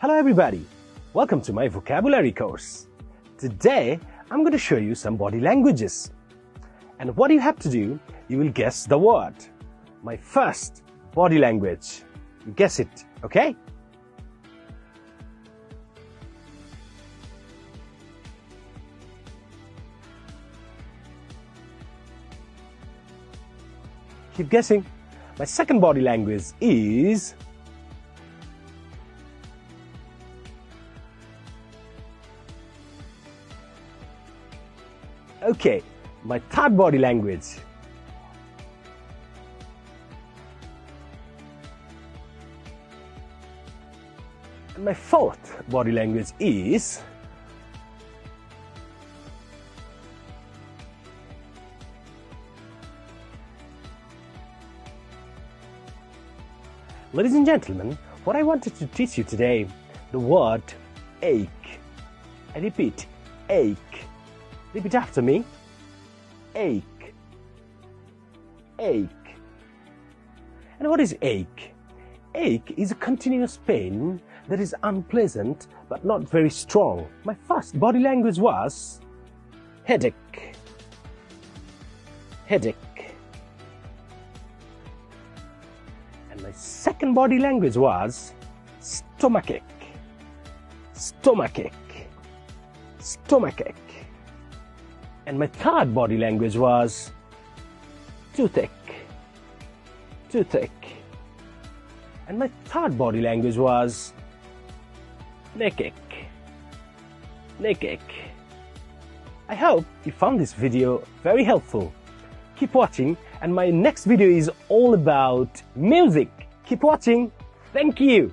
Hello everybody, welcome to my vocabulary course. Today I'm going to show you some body languages. And what you have to do, you will guess the word. My first body language. You guess it, okay? Keep guessing. My second body language is Okay, my third body language. My fourth body language is Ladies and gentlemen, what I wanted to teach you today, the word ache. I repeat, ache. Repeat after me. Ache. Ache. And what is ache? Ache is a continuous pain that is unpleasant but not very strong. My first body language was headache. Headache. And my second body language was stomachache. Stomachache. Stomachache. And my third body language was toothache. Toothache. And my third body language was neckache. Neckache. I hope you found this video very helpful. Keep watching and my next video is all about music. Keep watching. Thank you.